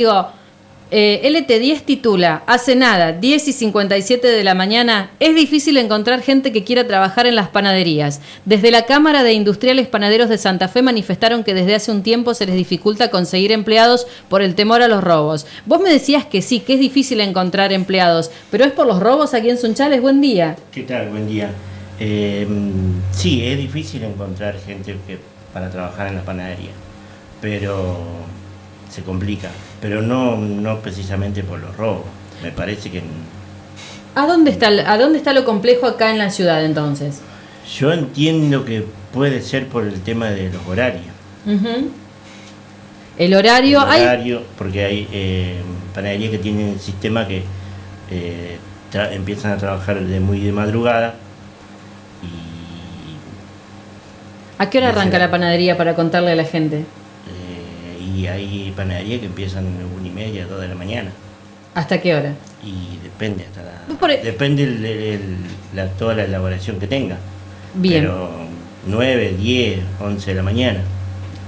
Digo, eh, LT10 titula, hace nada, 10 y 57 de la mañana, es difícil encontrar gente que quiera trabajar en las panaderías. Desde la Cámara de Industriales Panaderos de Santa Fe manifestaron que desde hace un tiempo se les dificulta conseguir empleados por el temor a los robos. Vos me decías que sí, que es difícil encontrar empleados, pero es por los robos aquí en Sunchales. Buen día. ¿Qué tal? Buen día. Eh, sí, es difícil encontrar gente que, para trabajar en la panadería, pero se complica, pero no, no precisamente por los robos. Me parece que... ¿A dónde, está, ¿A dónde está lo complejo acá en la ciudad entonces? Yo entiendo que puede ser por el tema de los horarios. El horario... El horario, porque hay eh, panaderías que tienen el sistema que eh, empiezan a trabajar de muy de madrugada y... ¿A qué hora arranca la panadería para contarle a la gente? Y hay panaderías que empiezan a una y media, dos de la mañana. ¿Hasta qué hora? Y depende, hasta la, e- depende el, la, toda la elaboración que tenga. Bien. Pero 9, 10, 11 de la mañana.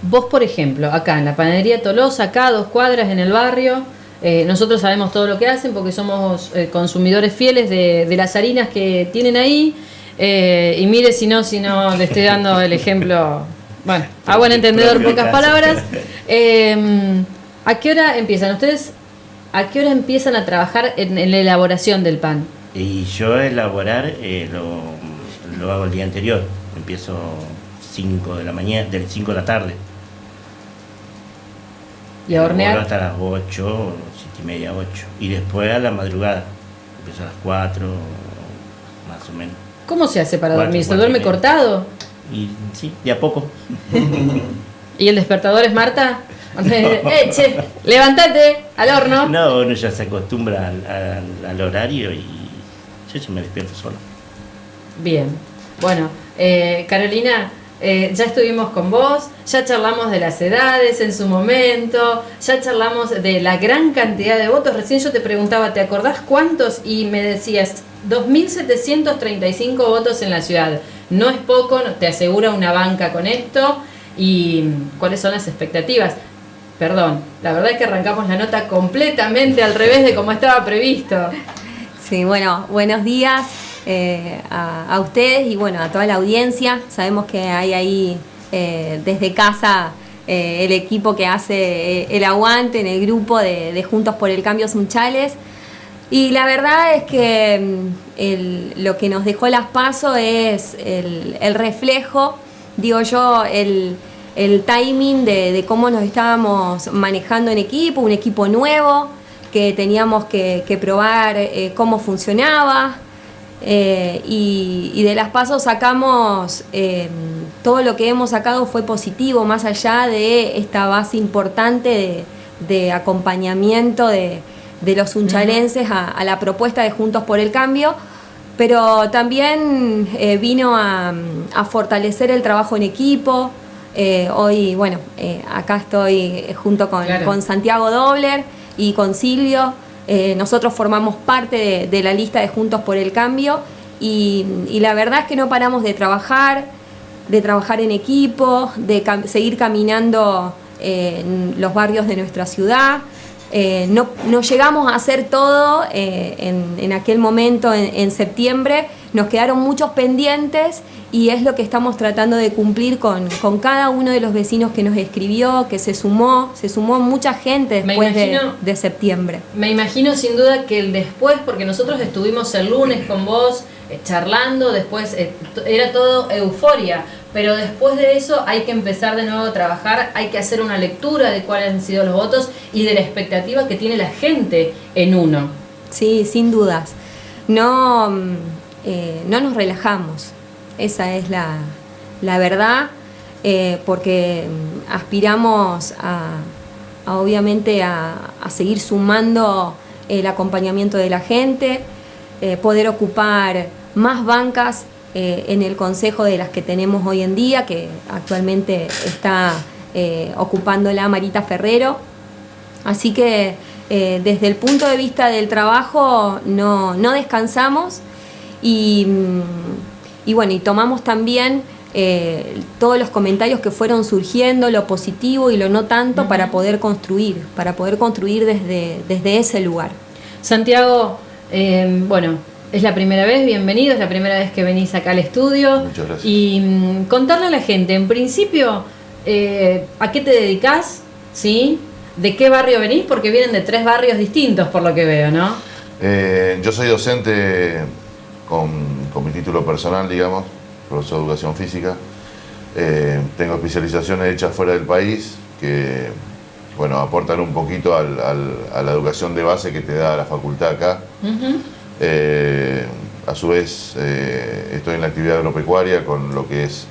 Vos, por ejemplo, acá en la panadería Tolosa, acá dos cuadras en el barrio, eh, nosotros sabemos todo lo que hacen porque somos eh, consumidores fieles de, de, las harinas que tienen ahí. Eh, y mire si no, si no le estoy dando el ejemplo bueno, a buen entendedor, pocas palabras. Em, ¿A qué hora empiezan? ¿Ustedes a qué hora empiezan a trabajar en, la elaboración del pan? Y yo elaborar eh, lo, hago el día anterior. Empiezo 5 de la mañana, del 5 de la tarde. ¿Y a hornear? hasta las 8, 7 y media, 8. Y después a la madrugada. Empiezo a las 4, más o menos. ¿Cómo se hace para dormir? ¿Se duerme cortado? Y sí, de a poco. ¿Y el despertador es Marta? eh, che, levántate al horno. No, uno ya se acostumbra al, horario y yo ya me despierto solo. Bien. Bueno, eh, Carolina, eh, ya estuvimos con vos, ya charlamos de las edades en su momento, ya charlamos de la gran cantidad de votos. Recién yo te preguntaba, ¿te acordás cuántos? Y me decías, 2.735 votos en la ciudad. No es poco, te asegura una banca con esto. ¿Y cuáles son las expectativas? Perdón, la verdad es que arrancamos la nota completamente al revés de como estaba previsto. Sí, bueno, buenos días eh, a, ustedes y bueno, a toda la audiencia. Sabemos que hay ahí eh, desde casa eh, el equipo que hace el aguante en el grupo de, de Juntos por el Cambio Sunchales. Y la verdad es que mm, lo que nos dejó las pasos es el, reflejo, digo yo, el, timing de, cómo nos estábamos manejando en equipo, un equipo nuevo, que teníamos que, probar eh, cómo funcionaba. Eh, y, de las pasos sacamos, em, todo lo que hemos sacado fue positivo, más allá de esta base importante de acompañamiento de de los unchalenses a, la propuesta de Juntos por el Cambio, pero también eh, vino a, fortalecer el trabajo en equipo. Eh, hoy, bueno, eh, acá estoy junto con, Santiago Dobler y con Silvio. nosotros formamos parte de, la lista de Juntos por el Cambio y, y, la verdad es que no paramos de trabajar, de trabajar en equipo, de seguir caminando en los barrios de nuestra ciudad. Eh, no, llegamos a hacer todo eh, en, aquel momento, en, septiembre, nos quedaron muchos pendientes y es lo que estamos tratando de cumplir con, cada uno de los vecinos que nos escribió, que se sumó, se sumó mucha gente después de, septiembre. Me imagino sin duda que el después, porque nosotros estuvimos el lunes con vos eh, charlando, después era todo euforia, pero después de eso hay que empezar de nuevo a trabajar, hay que hacer una lectura de cuáles han sido los votos y de la expectativa que tiene la gente en uno. Sí, sin dudas. No, mm, eh, no nos relajamos, esa es la, verdad, eh, porque mm, aspiramos a, obviamente a, seguir sumando el acompañamiento de la gente, eh, poder ocupar más bancas eh, en el consejo de las que tenemos hoy en día, que actualmente está eh, ocupando la Marita Ferrero. Así que eh, desde el punto de vista del trabajo no, descansamos y, mm, y, bueno, y tomamos también eh, todos los comentarios que fueron surgiendo, lo positivo y lo no tanto, para poder construir, para poder construir desde, desde ese lugar. Santiago, eh, bueno, es la primera vez, bienvenido, es la primera vez que venís acá al estudio. Muchas gracias. Y mm, contarle a la gente, en principio, eh, ¿a qué te dedicas? ¿Sí? ¿De qué barrio venís? Porque vienen de tres barrios distintos, por lo que veo, ¿no? Eh, yo soy docente con, con mi título personal, digamos, profesor de educación física. Eh, tengo especializaciones hechas fuera del país que, bueno, aportan un poquito al- al- a la educación de base que te da la facultad acá. Eh, a su vez, eh, estoy en la actividad agropecuaria con lo que es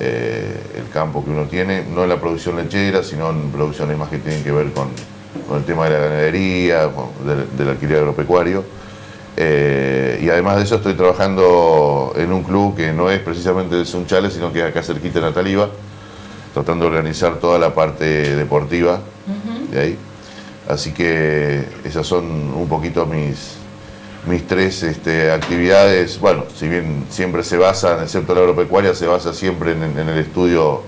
eh, el campo que uno tiene, no en la producción lechera, sino en producciones más que tienen que ver con, con el tema de la ganadería, con- del, del alquiler agropecuario. Y además de eso estoy trabajando en un club que no es precisamente de Sunchales, sino que es acá cerquita de Nataliva, tratando de organizar toda la parte deportiva de ahí. Así que esas son un poquito mis, mis tres este, actividades. Bueno, si bien siempre se basan, excepto la agropecuaria, se basa siempre en, en el estudio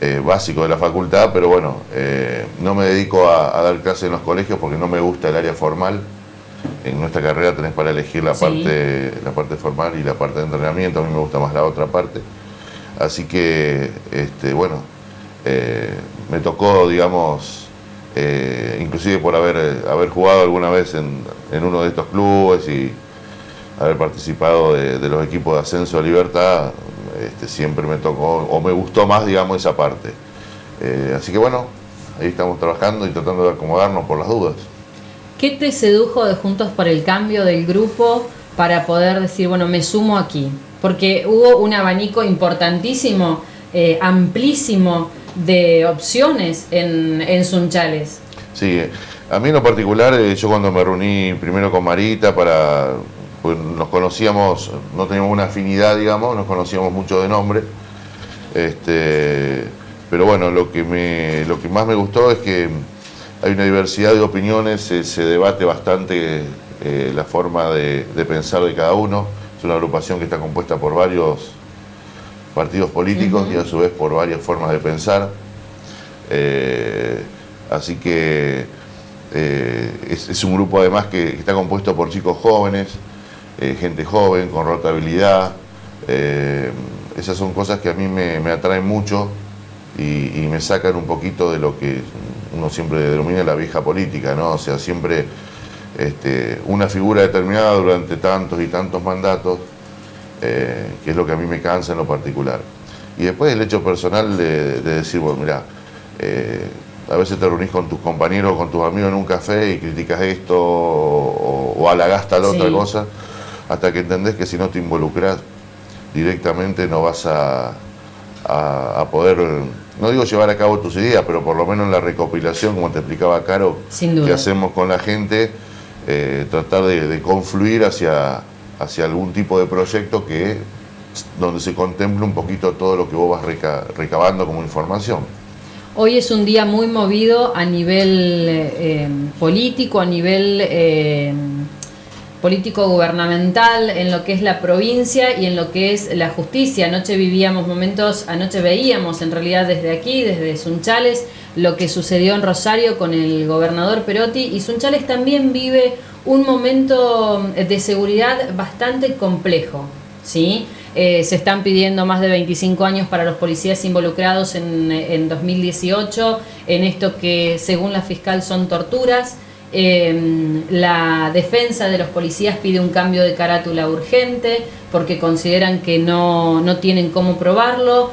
eh, básico de la facultad, pero bueno, eh, no me dedico a, a dar clases en los colegios porque no me gusta el área formal. En nuestra carrera tenés para elegir la, Sí. parte, la parte formal y la parte de entrenamiento, a mí me gusta más la otra parte. Así que, este, bueno, eh, me tocó, digamos, eh, inclusive por haber, eh, haber jugado alguna vez en, en uno de estos clubes y haber participado de, los equipos de ascenso a Libertad, este, siempre me tocó, o me gustó más, digamos, esa parte. Eh, así que bueno, ahí estamos trabajando y tratando de acomodarnos por las dudas. ¿Qué te sedujo de Juntos por el Cambio del grupo para poder decir, bueno, me sumo aquí? Porque hubo un abanico importantísimo, amplísimo de opciones en, en Sunchales. Sí, eh, a mí en lo particular, eh, yo cuando me reuní primero con Marita para. Pues nos conocíamos, no teníamos una afinidad, digamos, nos conocíamos mucho de nombre. Este, pero bueno, lo que, me, lo que más me gustó es que hay una diversidad de opiniones, se, debate bastante eh, la forma de, de pensar de cada uno. Es una agrupación que está compuesta por varios partidos políticos y a su vez por varias formas de pensar. Eh, así que eh, es, es un grupo además que, que está compuesto por chicos jóvenes, eh, gente joven, con rotabilidad. Esas son cosas que a mí me, me atraen mucho y, y me sacan un poquito de lo que uno siempre denomina la vieja política, ¿no? O sea, siempre este, una figura determinada durante tantos y tantos mandatos, eh, que es lo que a mí me cansa en lo particular. Y después el hecho personal de, de decir, bueno, mira, eh, a veces te reunís con tus compañeros o con tus amigos en un café y criticas esto o, o halagás tal Sí. otra cosa, hasta que entendés que si no te involucras directamente no vas a, a- a poder, no digo llevar a cabo tus ideas, pero por lo menos en la recopilación, como te explicaba Caro, que hacemos con la gente, eh, tratar de, de confluir hacia, hacia algún tipo de proyecto que donde se contemple un poquito todo lo que vos vas reca- recabando como información. Hoy es un día muy movido a nivel eh, político, a nivel eh, político gubernamental, en lo que es la provincia y en lo que es la justicia. Anoche vivíamos momentos, anoche veíamos en realidad desde aquí, desde Sunchales, lo que sucedió en Rosario con el gobernador Perotti y Sunchales también vive un momento de seguridad bastante complejo. ¿sí? Eh, se están pidiendo más de 25 años para los policías involucrados en, en 2018 en esto que según la fiscal son torturas. Eh, la defensa de los policías pide un cambio de carátula urgente porque consideran que no, no tienen cómo probarlo.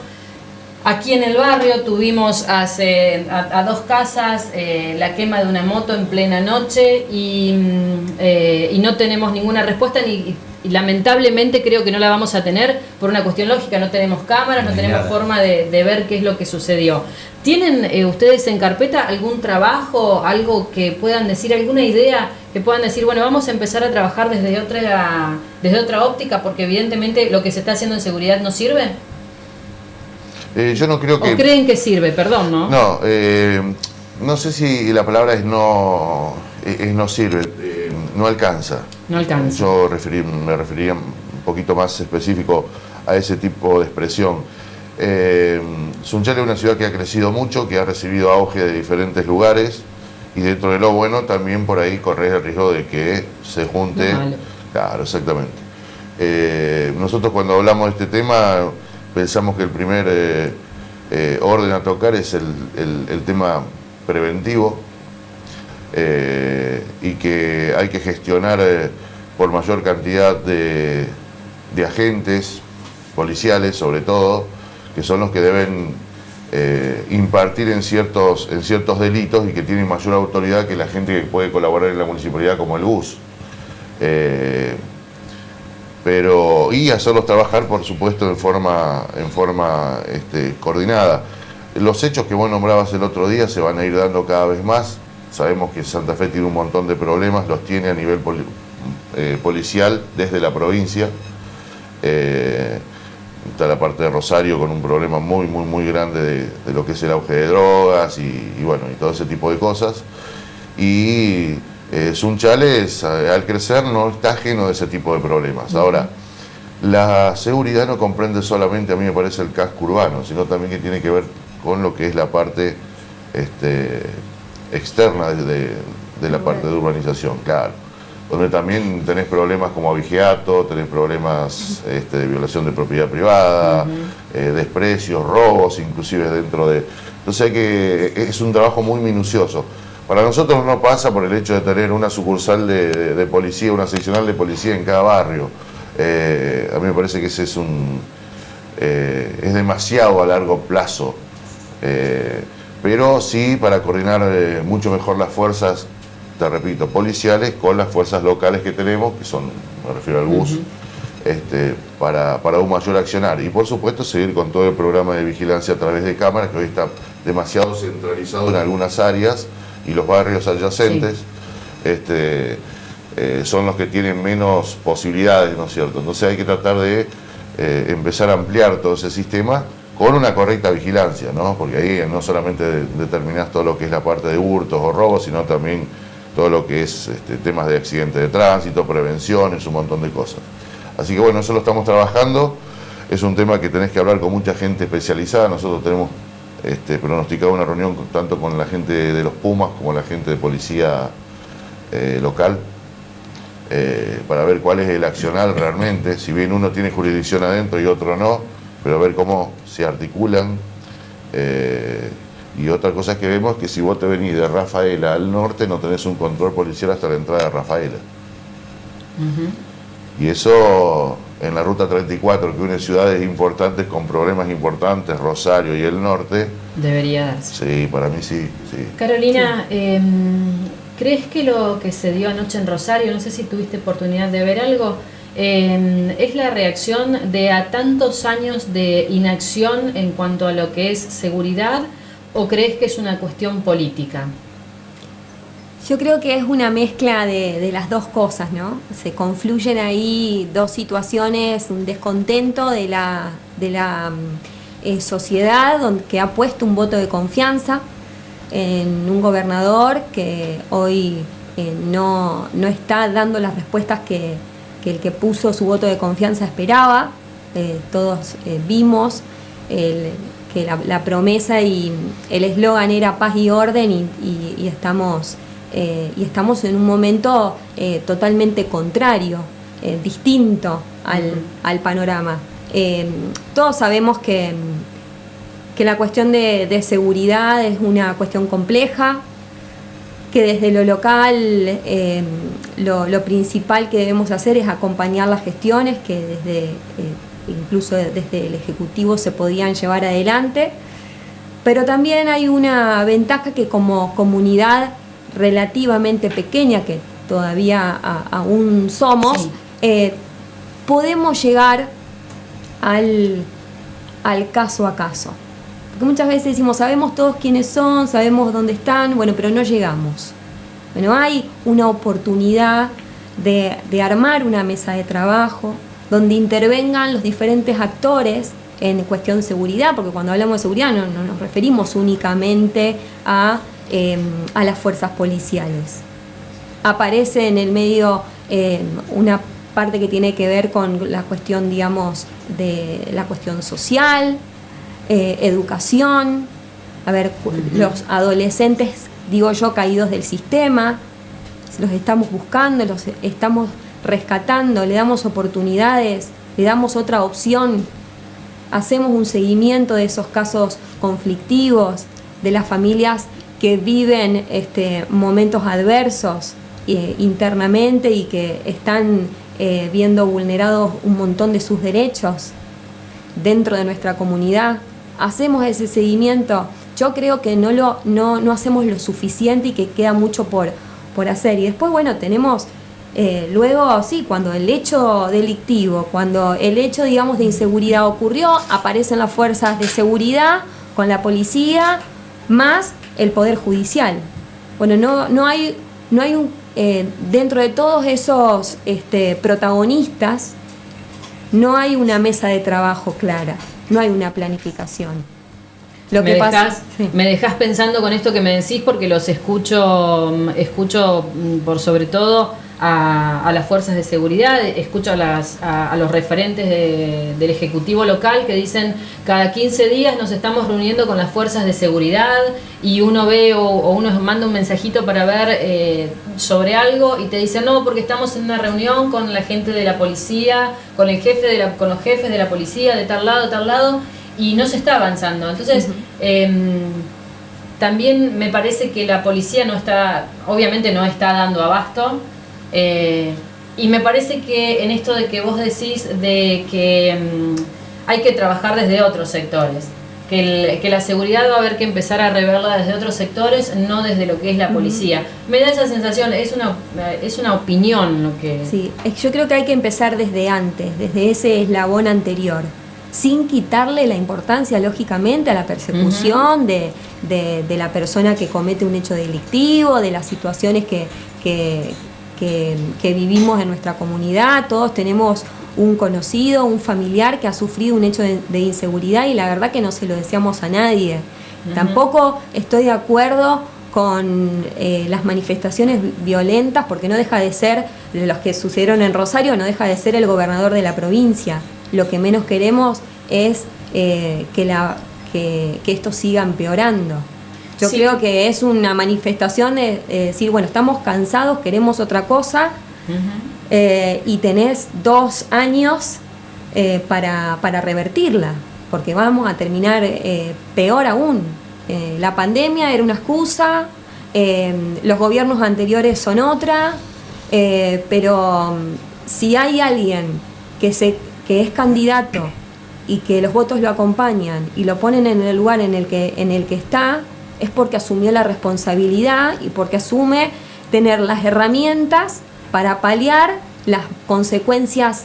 Aquí en el barrio tuvimos hace, a, a dos casas eh, la quema de una moto en plena noche y, mm, eh, y no tenemos ninguna respuesta ni, y lamentablemente creo que no la vamos a tener por una cuestión lógica, no tenemos cámaras, no tenemos nada. forma de, de ver qué es lo que sucedió. ¿Tienen eh, ustedes en carpeta algún trabajo, algo que puedan decir, alguna idea que puedan decir, bueno, vamos a empezar a trabajar desde otra, desde otra óptica porque evidentemente lo que se está haciendo en seguridad no sirve? Eh, yo no creo ¿O que... creen que sirve? Perdón, ¿no? No, eh, no sé si la palabra es no, es es no sirve, eh, no alcanza. No alcanza. Yo me referiría un poquito más específico a ese tipo de expresión. Eh, Sunchal es una ciudad que ha crecido mucho, que ha recibido auge de diferentes lugares y dentro de lo bueno también por ahí corres el riesgo de que se junte. Claro, exactamente. Eh, nosotros cuando hablamos de este tema pensamos que el primer eh, eh, orden a tocar es el, tema preventivo y que hay que gestionar por mayor cantidad de, agentes policiales sobre todo, que son los que deben eh, impartir en ciertos delitos y que tienen mayor autoridad que la gente que puede colaborar en la municipalidad como el bus. Eh, pero, y hacerlos trabajar, por supuesto, en forma, en forma este, coordinada. Los hechos que vos nombrabas el otro día se van a ir dando cada vez más. Sabemos que Santa Fe tiene un montón de problemas, los tiene a nivel eh, policial desde la provincia está la parte de Rosario con un problema muy, muy, muy grande de, lo que es el auge de drogas y, bueno, y todo ese tipo de cosas. Y eh, Sunchales, al crecer, no está ajeno de ese tipo de problemas. Ahora, la seguridad no comprende solamente, a mí me parece, el casco urbano, sino también que tiene que ver con lo que es la parte este, externa de, de la parte de urbanización, claro. Donde también tenés problemas como avigiato, tenés problemas este, de violación de propiedad privada, eh, desprecios, robos, inclusive dentro de... Entonces hay que, es un trabajo muy minucioso. Para nosotros no pasa por el hecho de tener una sucursal de, policía, una seccional de policía en cada barrio. Eh, a mí me parece que ese es un... Eh, es demasiado a largo plazo. pero sí para coordinar mucho mejor las fuerzas te repito, policiales con las fuerzas locales que tenemos, que son, me refiero al bus, este, para, un mayor accionar. Y por supuesto seguir con todo el programa de vigilancia a través de cámaras, que hoy está demasiado centralizado en algunas áreas y los barrios adyacentes este, eh, son los que tienen menos posibilidades, ¿no es cierto? Entonces hay que tratar de eh, empezar a ampliar todo ese sistema con una correcta vigilancia, ¿no? Porque ahí no solamente determinás todo lo que es la parte de hurtos o robos, sino también todo lo que es este, temas de accidentes de tránsito, prevenciones, un montón de cosas. Así que bueno, eso lo estamos trabajando, es un tema que tenés que hablar con mucha gente especializada, nosotros tenemos este, pronosticado una reunión tanto con la gente de los Pumas como la gente de policía eh, local, eh, para ver cuál es el accional realmente, si bien uno tiene jurisdicción adentro y otro no, pero a ver cómo se articulan. Eh, y otra cosa que vemos es que si vos te venís de Rafaela al norte no tenés un control policial hasta la entrada de Rafaela. Y eso en la ruta 34, que une ciudades importantes con problemas importantes, Rosario y el norte. Debería darse. Sí, para mí sí. sí. Carolina, em, ¿crees que lo que se dio anoche en Rosario, no sé si tuviste oportunidad de ver algo, em, es la reacción de a tantos años de inacción en cuanto a lo que es seguridad? o crees que es una cuestión política? Yo creo que es una mezcla de, las dos cosas, ¿no? Se confluyen ahí dos situaciones, un descontento de la, de la mm, eh, sociedad que ha puesto un voto de confianza en un gobernador que hoy eh, no, está dando las respuestas que, el que puso su voto de confianza esperaba. Eh, todos vimos el, que la, promesa y el eslogan era paz y orden y, estamos, eh, y estamos en un momento eh, totalmente contrario, eh, distinto al, panorama. todos sabemos que, que la cuestión de, seguridad es una cuestión compleja, que desde lo local lo, lo, principal que debemos hacer es acompañar las gestiones que desde incluso desde el Ejecutivo se podían llevar adelante, pero también hay una ventaja que como comunidad relativamente pequeña, que todavía aún somos, eh, podemos llegar al, al caso a caso. Porque muchas veces decimos, sabemos todos quiénes son, sabemos dónde están, bueno, pero no llegamos. Bueno, hay una oportunidad de, de armar una mesa de trabajo, donde intervengan los diferentes actores en cuestión de seguridad, porque cuando hablamos de seguridad no, nos referimos únicamente a, em, a, las fuerzas policiales. Aparece en el medio em, una parte que tiene que ver con la cuestión, digamos, de la cuestión social, eh, educación, a ver, los adolescentes, digo yo, caídos del sistema, los estamos buscando, los estamos rescatando, le damos oportunidades, le damos otra opción, hacemos un seguimiento de esos casos conflictivos, de las familias que viven este, momentos adversos eh, internamente y que están eh, viendo vulnerados un montón de sus derechos dentro de nuestra comunidad. Hacemos ese seguimiento. Yo creo que no, lo, no, no hacemos lo suficiente y que queda mucho por, por hacer. Y después, bueno, tenemos eh, luego, sí, cuando el hecho delictivo, cuando el hecho, digamos, de inseguridad ocurrió, aparecen las fuerzas de seguridad con la policía, más el Poder Judicial. Bueno, no, no hay, no hay un, eh, dentro de todos esos este, protagonistas, no hay una mesa de trabajo clara, no hay una planificación. Lo me, que dejas, me dejas pensando con esto que me decís porque los escucho, escucho mm, por sobre todo a, las fuerzas de seguridad, escucho a, las, a, los referentes del Ejecutivo local que dicen cada 15 días nos estamos reuniendo con las fuerzas de seguridad y uno ve o, uno manda un mensajito para ver eh, sobre algo y te dicen no porque estamos en una reunión con la gente de la policía, con el jefe de la, con los jefes de la policía de tal lado, tal lado y no se está avanzando. Entonces, em, también me parece que la policía no está, obviamente no está dando abasto. Eh, y me parece que en esto de que vos decís de que mm, hay que trabajar desde otros sectores, que, que, la seguridad va a haber que empezar a reverla desde otros sectores, no desde lo que es la policía. Me da esa sensación, es una, es una opinión lo que... Sí, yo creo que hay que empezar desde antes, desde ese eslabón anterior sin quitarle la importancia, lógicamente, a la persecución de, de, la persona que comete un hecho delictivo, de las situaciones que, que, que, vivimos en nuestra comunidad, todos tenemos un conocido, un familiar que ha sufrido un hecho de, inseguridad y la verdad que no se lo deseamos a nadie. Tampoco estoy de acuerdo con eh, las manifestaciones violentas, porque no deja de ser, los que sucedieron en Rosario, no deja de ser el gobernador de la provincia. Lo que menos queremos es eh, que, la, que, que esto siga empeorando. Yo creo que es una manifestación de, decir, bueno, estamos cansados, queremos otra cosa, eh, y tenés dos años eh, para, revertirla, porque vamos a terminar eh, peor aún. la pandemia era una excusa, los gobiernos anteriores son otra, pero mm, si hay alguien que, se, que es candidato y que los votos lo acompañan y lo ponen en el lugar en el que, en el que está, es porque asumió la responsabilidad y porque asume tener las herramientas para paliar las consecuencias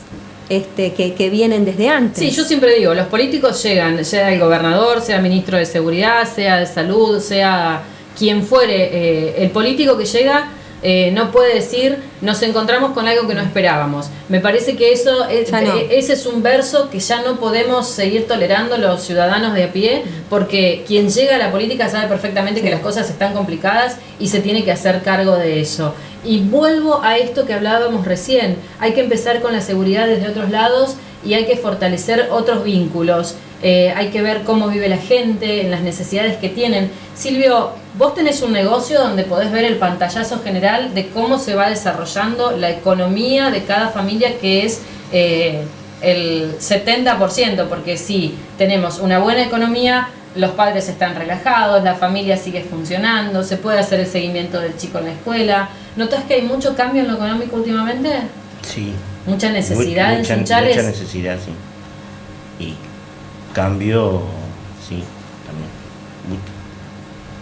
este, que, vienen desde antes. Sí, yo siempre digo, los políticos llegan, sea el gobernador, sea ministro de seguridad, sea de salud, sea quien fuere, eh, el político que llega eh, no puede decir nos encontramos con algo que no esperábamos. Me parece que eso es, eh, ese es un verso que ya no podemos seguir tolerando los ciudadanos de a pie, porque quien llega a la política sabe perfectamente que las cosas están complicadas y se tiene que hacer cargo de eso. Y vuelvo a esto que hablábamos recién, hay que empezar con la seguridad desde otros lados y hay que fortalecer otros vínculos. Eh, hay que ver cómo vive la gente, en las necesidades que tienen. Silvio, vos tenés un negocio donde podés ver el pantallazo general de cómo se va desarrollando la economía de cada familia, que es eh, el 70%, porque si tenemos una buena economía, los padres están relajados, la familia sigue funcionando, se puede hacer el seguimiento del chico en la escuela. ¿Notas que hay mucho cambio en lo económico últimamente? Sí. Mucha necesidad mucha, en Mucha necesidad, sí. Y cambio, sí, también.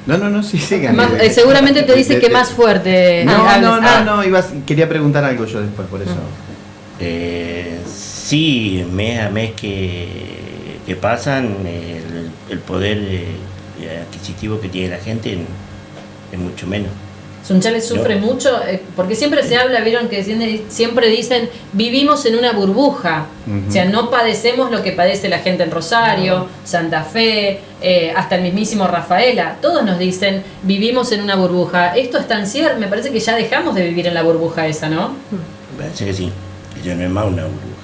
No, no, no, sí, sí. Eh, seguramente te dice que más fuerte. No, no, no, ah. no, quería preguntar algo yo después, por eso. Eh, sí, mes a mes que, que pasan, el, poder eh, adquisitivo que tiene la gente es mucho menos. Sunchales sufre mucho, eh, porque siempre se habla, vieron que siempre dicen, vivimos en una burbuja, o sea, no padecemos lo que padece la gente en Rosario, Santa Fe, eh, hasta el mismísimo Rafaela, todos nos dicen, vivimos en una burbuja. Esto es tan cierto, me parece que ya dejamos de vivir en la burbuja esa, ¿no? Me parece que sí, que ya no es más una burbuja.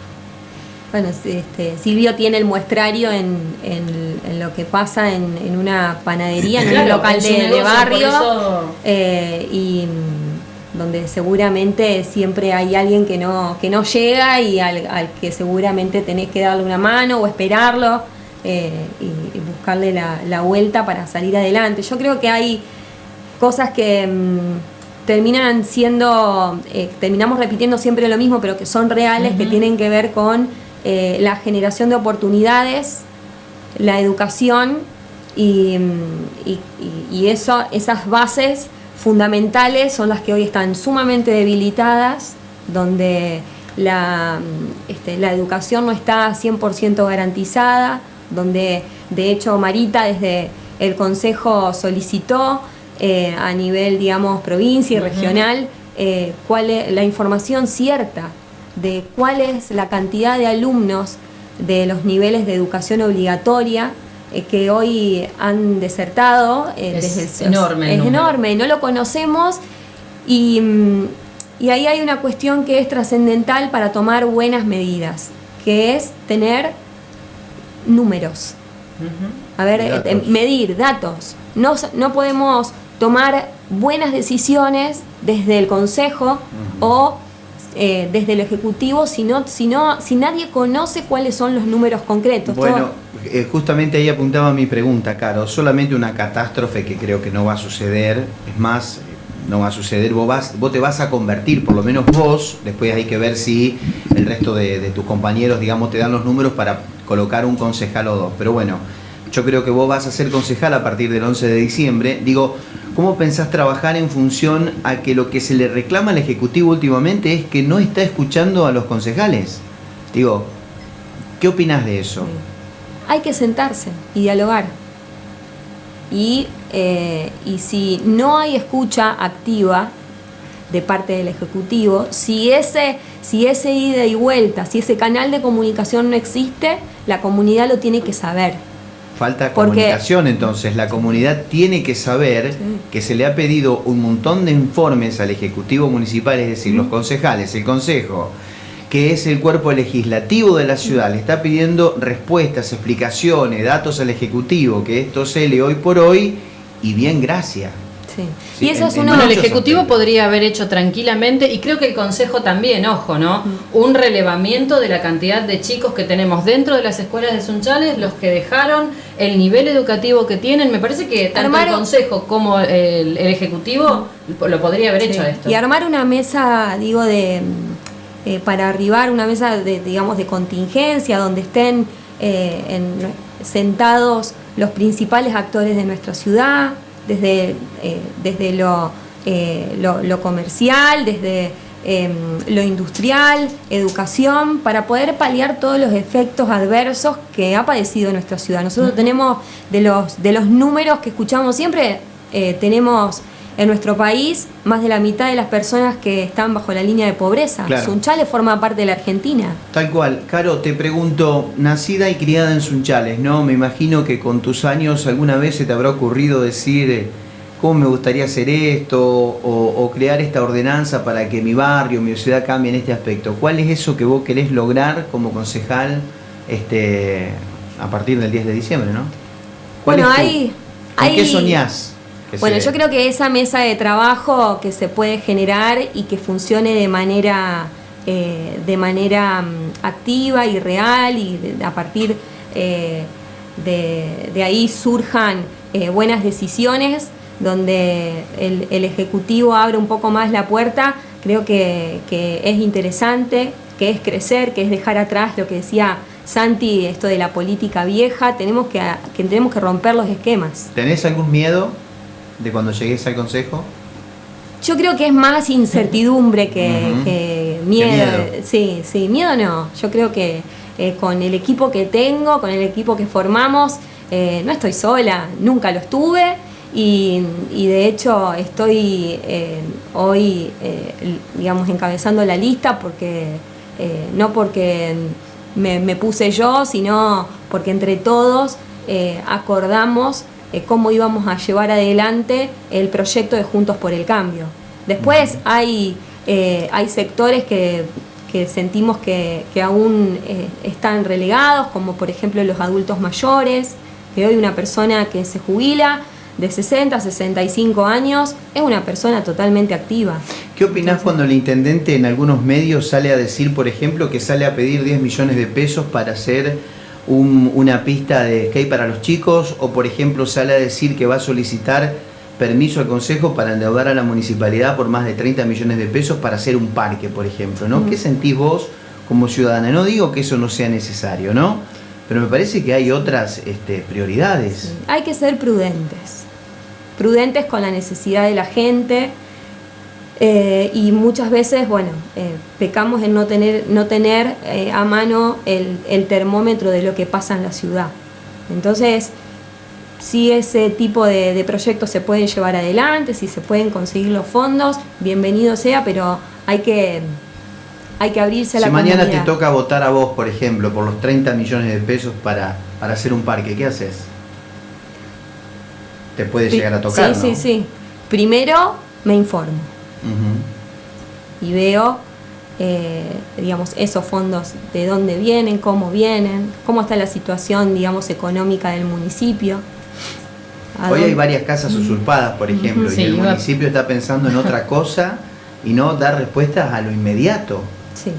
Bueno, este, Silvio tiene el muestrario en, en- en lo que pasa en, en una panadería, en un Claro, local en su de, barrio, eso- eh, y mm, donde seguramente siempre hay alguien que no, que no llega y al, al que seguramente tenés que darle una mano o esperarlo eh, y, y buscarle la, la vuelta para salir adelante. Yo creo que hay cosas que mm, terminan siendo, eh, terminamos repitiendo siempre lo mismo, pero que son reales, que tienen que ver con eh, la generación de oportunidades, la educación y, mm, y- eso, esas bases fundamentales son las que hoy están sumamente debilitadas, donde la, mm, este, la educación no está 100% garantizada, donde de hecho Marita desde el Consejo solicitó eh, a nivel, digamos, provincia y regional eh, cuál es la información cierta de cuál es la cantidad de alumnos de los niveles de educación obligatoria eh, que hoy han desertado. eh, Es desde el- enorme Es número. enorme, no lo conocemos y, mm, y ahí hay una cuestión que es trascendental para tomar buenas medidas, que es tener números. A ver, Datos. eh, medir datos. No, no podemos tomar buenas decisiones desde el Consejo o eh, desde el Ejecutivo si, si, nadie conoce cuáles son los números concretos. Bueno, eh, justamente ahí apuntaba mi pregunta, Caro. Solamente una catástrofe que creo que no va a suceder. Es más, no va a suceder. Vos, vas, vos te vas a convertir, por lo menos vos. Después hay que ver si el resto de tus compañeros, digamos, te dan los números para colocar un concejal o dos. Pero bueno, yo creo que vos vas a ser concejal a partir del 11 de diciembre. Digo, ¿cómo pensás trabajar en función a que lo que se le reclama al Ejecutivo últimamente es que no está escuchando a los concejales? Digo, ¿qué opinás de eso? hay que sentarse y dialogar. Y, eh, y si no hay escucha activa de parte del Ejecutivo, si ese, si ese ida y vuelta, si ese canal de comunicación no existe, la comunidad lo tiene que saber. Falta Porque- comunicación, entonces la comunidad tiene que saber Sí. que se le ha pedido un montón de informes al Ejecutivo Municipal, es decir, los concejales, el Consejo, que es el cuerpo legislativo de la ciudad, le está pidiendo respuestas, explicaciones, datos al Ejecutivo, que esto se lee hoy por hoy y bien gracias. Sí. Sí, y eso en- es uno Bueno, el Ejecutivo podría haber hecho tranquilamente, y creo que el Consejo también, ojo, ¿no? Mm. Un relevamiento de la cantidad de chicos que tenemos dentro de las escuelas de Sunchales, los que dejaron, el nivel educativo que tienen. Me parece que tanto Armar- el Consejo como el, el Ejecutivo lo podría haber hecho esto. Y armar una mesa, digo, de mm, eh, para arribar una mesa de, digamos, de contingencia, donde estén eh, en- sentados los principales actores de nuestra ciudad, desde, eh, desde lo, eh, lo, lo comercial, desde em, lo industrial, educación, para poder paliar todos los efectos adversos que ha padecido nuestra ciudad. Nosotros tenemos, de los, de los números que escuchamos siempre, eh, tenemos en nuestro país más de la mitad de las personas que están bajo la línea de pobreza. Claro. Sunchales forma parte de la Argentina. Tal cual. Caro, te pregunto, nacida y criada en Sunchales, ¿no? Me imagino que con tus años alguna vez se te habrá ocurrido decir, eh, ¿cómo me gustaría hacer esto? O, o crear esta ordenanza para que mi barrio, mi ciudad cambie en este aspecto. ¿Cuál es eso que vos querés lograr como concejal este, a partir del 10 de diciembre, no? ¿Cuál Bueno, es tu- hay- ¿Con hay- qué soñás? Bueno, yo creo que esa mesa de trabajo que se puede generar y que funcione de manera, eh, de manera mm, activa y real y de- a partir eh, de, de ahí surjan eh, buenas decisiones donde el, el Ejecutivo abre un poco más la puerta, creo que, que es interesante, que es crecer, que es dejar atrás lo que decía Santi, esto de la política vieja, tenemos que, que tenemos que romper los esquemas. ¿Tenés algún miedo de cuando llegues al consejo? Yo creo que es más incertidumbre que, miedo. miedo. Sí, sí, miedo no. Yo creo que eh, con el equipo que tengo, con el equipo que formamos, eh, no estoy sola, nunca lo estuve y, y de hecho estoy eh, hoy, digamos, encabezando la lista porque no porque me, me puse yo, sino porque entre todos acordamos eh, cómo íbamos a llevar adelante el proyecto de Juntos por el Cambio. Después hay, eh, hay sectores que, que sentimos que, que aún eh, están relegados, como por ejemplo los adultos mayores, que hoy una persona que se jubila de 60 a 65 años es una persona totalmente activa. ¿Qué opinás cuando el intendente en algunos medios sale a decir, por ejemplo, que sale a pedir 10 millones de pesos para hacer un- una pista de skate para los chicos? O, por ejemplo, sale a decir que va a solicitar permiso al Consejo para endeudar a la municipalidad por más de 30 millones de pesos para hacer un parque, por ejemplo, ¿no? ¿Qué sentís vos como ciudadana? No digo que eso no sea necesario, ¿no? Pero me parece que hay otras este, prioridades. Hay que ser prudentes, prudentes con la necesidad de la gente eh, y muchas veces, bueno, eh, pecamos en no tener, no tener eh, a mano el, el termómetro de lo que pasa en la ciudad. Entonces, si ese tipo de, de proyectos se pueden llevar adelante, si se pueden conseguir los fondos, bienvenido sea, pero hay que, hay que abrirse a la Si mañana te comunidad. toca votar a vos, por ejemplo, por los 30 millones de pesos para, para hacer un parque, ¿qué haces? Te puede llegar a tocar, Sí, ¿no? sí, sí. Primero me informo. Y veo, eh, digamos, esos fondos, de dónde vienen, cómo vienen, cómo está la situación, digamos, económica del municipio. Hoy hay varias casas usurpadas, por ejemplo, Sí, y el municipio está pensando en otra cosa y no dar respuestas a lo inmediato. Sí.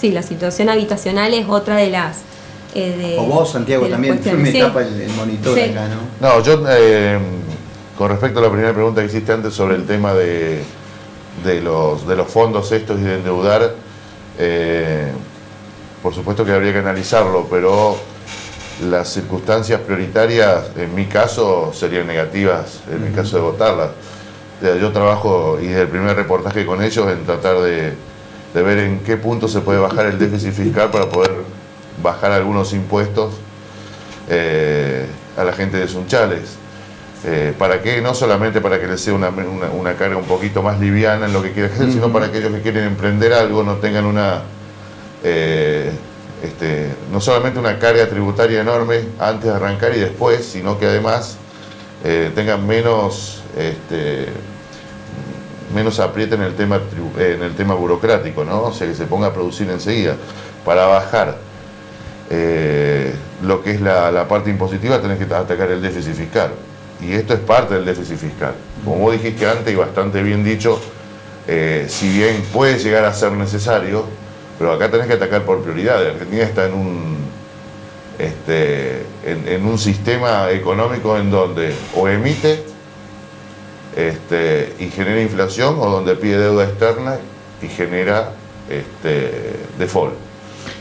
sí, la situación habitacional es otra de las... eh, de- o vos, Santiago, también me Sí. tapa el, el monitor Sí. acá, ¿no? No, yo eh, con respecto a la primera pregunta que hiciste antes sobre el tema de, de los, de los fondos estos y de endeudar, eh, por supuesto que habría que analizarlo, pero las circunstancias prioritarias, en mi caso, serían negativas, en mi caso de votarlas. Yo trabajo, y desde el primer reportaje con ellos, en tratar de, de ver en qué punto se puede bajar el déficit fiscal para poder bajar algunos impuestos eh, a la gente de Sunchales. Eh, ¿Para qué? No solamente para que les sea una, una- una carga un poquito más liviana en lo que quieren hacer, sino para aquellos que quieren emprender algo no tengan una, eh, este, no solamente una carga tributaria enorme antes de arrancar y después, sino que además eh, tengan menos, este, menos aprieta en el tema en el tema burocrático, ¿no? O sea, que se ponga a producir enseguida. Para bajar lo que es la, la parte impositiva, tenés que atacar el déficit fiscal. Y esto es parte del déficit fiscal. Como dijiste antes y bastante bien dicho, eh, si bien puede llegar a ser necesario, pero acá tenés que atacar por prioridad. Argentina está en un, este, en un sistema económico en donde o emite este, y genera inflación o donde pide deuda externa y genera este, default.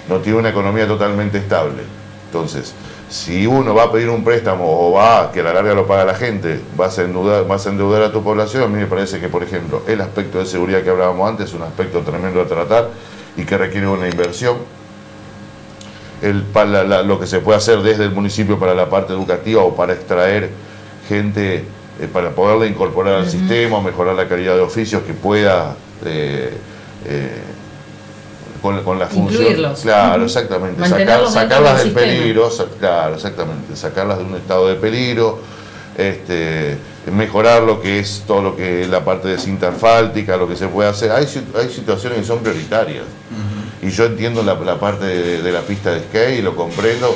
No tiene una economía totalmente estable. Entonces, si uno va a pedir un préstamo o va, que a la larga lo paga la gente, vas a endeudar, vas a, endeudar a tu población, a mí me parece que, por ejemplo, el aspecto de seguridad que hablábamos antes es un aspecto tremendo a tratar y que requiere una inversión. El, para la- lo que se puede hacer desde el municipio para la parte educativa o para extraer gente eh, para poderla incorporar al sistema o mejorar la calidad de oficios que pueda eh, eh, con, con la función. Incluirlos. Claro, exactamente. Sacar- sacarlas del peligro, claro, exactamente. Sacarlas de un estado de peligro, este, mejorar lo que es todo lo que es la parte de cinta asfáltica, lo que se puede hacer. Hay, hay situaciones que son prioritarias. Y yo entiendo la, la parte de, de la pista de skate y lo comprendo,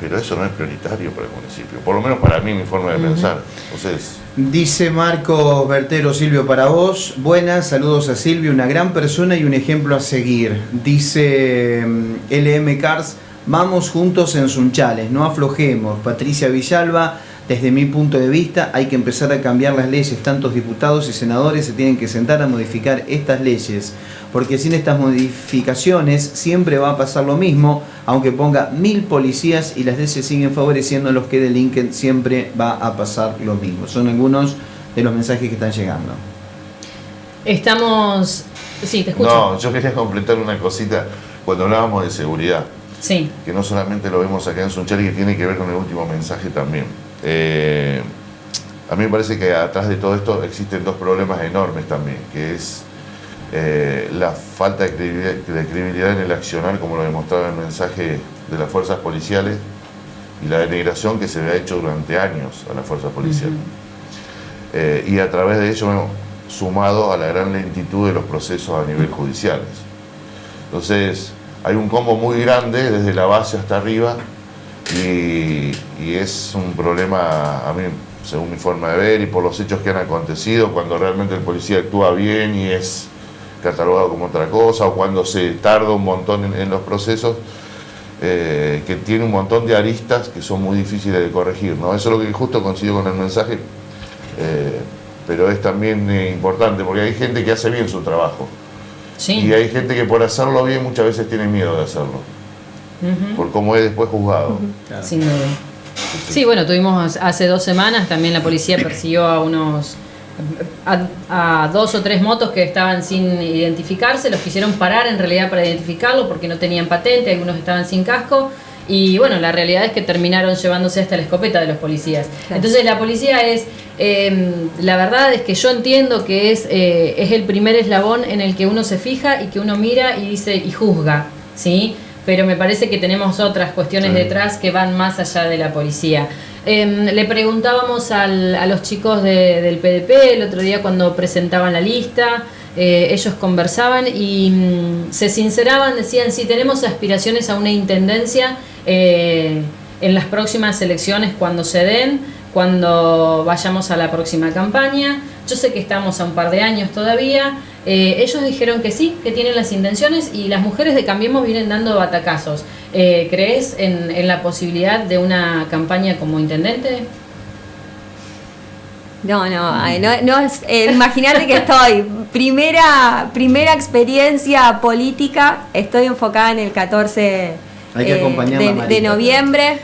pero eso no es prioritario para el municipio. Por lo menos para mí, mi forma de pensar. Entonces, Dice Marco Bertero, Silvio, para vos. Buenas, saludos a Silvio, una gran persona y un ejemplo a seguir. Dice mm, LM Cars, vamos juntos en Sunchales, no aflojemos. Patricia Villalba, desde mi punto de vista, hay que empezar a cambiar las leyes. Tantos diputados y senadores se tienen que sentar a modificar estas leyes. Porque sin estas modificaciones siempre va a pasar lo mismo, aunque ponga mil policías y las leyes siguen favoreciendo a los que delinquen, siempre va a pasar lo mismo. Son algunos de los mensajes que están llegando. Estamos. Sí, te escucho. no, yo quería completar una cosita cuando hablábamos de seguridad. Sí. que no solamente lo vemos acá en Sunchales, que tiene que ver con el último mensaje también. Eh, a mí me parece que atrás de todo esto existen dos problemas enormes también, que es eh, la falta de credibilidad, en el accionar, como lo demostraba el mensaje de las fuerzas policiales, y la denigración que se le ha hecho durante años a las fuerzas policiales. Eh, y a través de ello, sumado a la gran lentitud de los procesos a nivel judiciales. Entonces hay un combo muy grande desde la base hasta arriba y, y es un problema, a mí, según mi forma de ver y por los hechos que han acontecido, cuando realmente el policía actúa bien y es catalogado como otra cosa, o cuando se tarda un montón en, en los procesos, eh, que tiene un montón de aristas que son muy difíciles de corregir. ¿no? Eso es lo que justo coincido con el mensaje, eh, pero es también eh, importante porque hay gente que hace bien su trabajo. Sí. Y hay gente que por hacerlo bien muchas veces tiene miedo de hacerlo, Por cómo es después juzgado. Claro. Sin duda. Sí, bueno, tuvimos hace dos semanas, también la policía persiguió a unos a, a dos o tres motos que estaban sin identificarse, los quisieron parar en realidad para identificarlo porque no tenían patente, algunos estaban sin casco y bueno, la realidad es que terminaron llevándose hasta la escopeta de los policías. Claro. Entonces la policía es, eh, la verdad es que yo entiendo que es, eh, es el primer eslabón en el que uno se fija y que uno mira y dice y juzga, ¿sí? Pero me parece que tenemos otras cuestiones Sí. detrás que van más allá de la policía. Em, le preguntábamos al- a los chicos de- del PDP el otro día cuando presentaban la lista, eh, ellos conversaban y mm, se sinceraban, decían, si tenemos aspiraciones a una intendencia eh, en las próximas elecciones cuando se den, cuando vayamos a la próxima campaña. Yo sé que estamos a un par de años todavía. Eh, ellos dijeron que sí, que tienen las intenciones y las mujeres de Cambiemos vienen dando batacazos. Eh, ¿Crees en, en la posibilidad de una campaña como intendente? No, no, ay, no, no es, eh, imagínate que estoy, primera, primera experiencia política, estoy enfocada en el 14 Hay que eh, acompañarla, de, Marita. de noviembre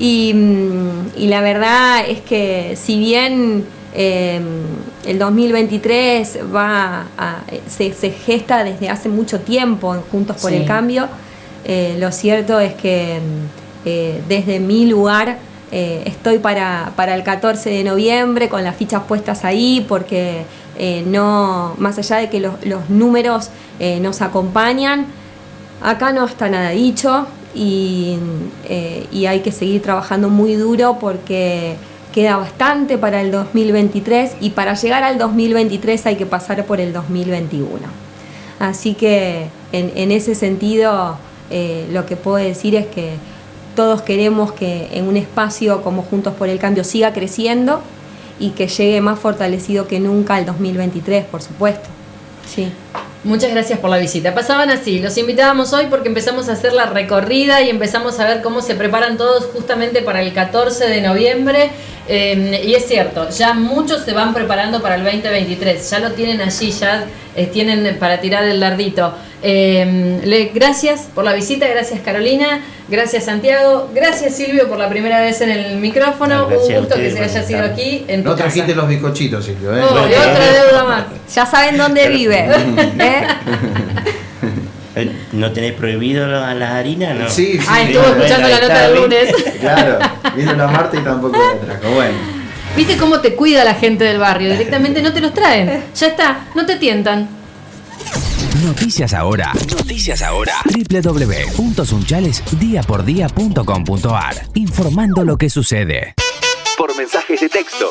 y, mm, y la verdad es que si bien eh, el 2023 va a- se, se gesta desde hace mucho tiempo en Juntos por Sí. el Cambio, eh, lo cierto es que mm, eh, desde mi lugar eh, estoy para, para el 14 de noviembre con las fichas puestas ahí porque no, más allá de que los, los números nos acompañan, acá no está nada dicho y, eh, y hay que seguir trabajando muy duro porque queda bastante para el 2023 y para llegar al 2023 hay que pasar por el 2021. Así que en, en ese sentido eh, lo que puedo decir es que todos queremos que en un espacio como Juntos por el Cambio siga creciendo y que llegue más fortalecido que nunca al 2023, por supuesto. Sí. Muchas gracias por la visita. Pasaban así, los invitábamos hoy porque empezamos a hacer la recorrida y empezamos a ver cómo se preparan todos justamente para el 14 de noviembre. Eh, y es cierto, ya muchos se van preparando para el 2023, ya lo tienen allí, ya eh, tienen para tirar el dardito. Eh, le, gracias por la visita, gracias Carolina, gracias Santiago, gracias Silvio por la primera vez en el micrófono. Un gusto que se haya sido aquí en tu No trajiste casa. los bizcochitos, Silvio, ¿eh? Otra deuda más. Ya saben dónde vive. ¿eh? ¿No tenés prohibido la- las harinas? No. Sí, sí. Ah, estuvo bueno, escuchando la nota del lunes. Claro, vino la Marta y tampoco la trajo. Bueno. ¿Viste cómo te cuida la gente del barrio? Directamente no te los traen. Ya está, no te tientan. Noticias ahora. Noticias ahora. www.sunchalesdiapordía.com.ar Informando lo que sucede. Por mensajes de texto